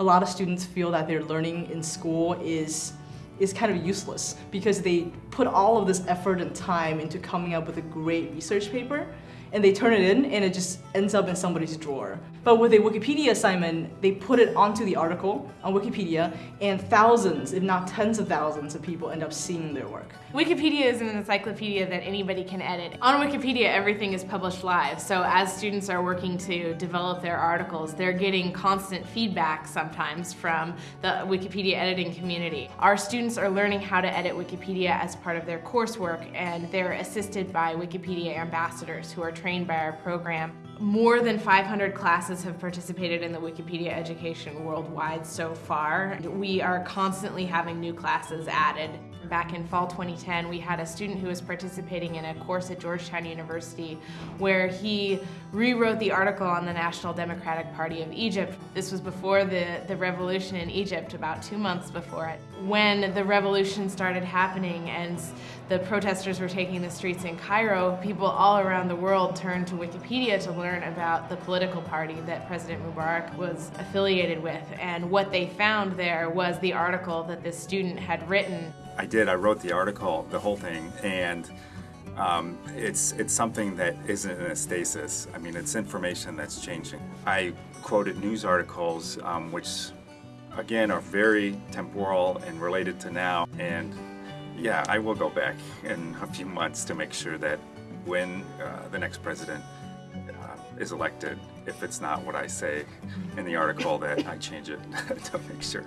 A lot of students feel that their learning in school is is kind of useless because they put all of this effort and time into coming up with a great research paper and they turn it in and it just ends up in somebody's drawer. But with a Wikipedia assignment, they put it onto the article on Wikipedia and thousands, if not tens of thousands of people end up seeing their work. Wikipedia is an encyclopedia that anybody can edit. On Wikipedia, everything is published live, so as students are working to develop their articles, they're getting constant feedback sometimes from the Wikipedia editing community. Our students are learning how to edit Wikipedia as part of their coursework, and they're assisted by Wikipedia ambassadors who are trained by our program. More than 500 classes have participated in the Wikipedia education worldwide so far. We are constantly having new classes added. Back in fall 2010, we had a student who was participating in a course at Georgetown University where he rewrote the article on the National Democratic Party of Egypt. This was before the, the revolution in Egypt, about two months before it. When the revolution started happening and the protesters were taking the streets in Cairo, people all around the world turned to Wikipedia to learn about the political party that President Mubarak was affiliated with. And what they found there was the article that this student had written I did. I wrote the article, the whole thing, and um, it's it's something that isn't in a stasis. I mean, it's information that's changing. I quoted news articles, um, which again are very temporal and related to now. And yeah, I will go back in a few months to make sure that when uh, the next president uh, is elected, if it's not what I say in the article, that I change it to make sure.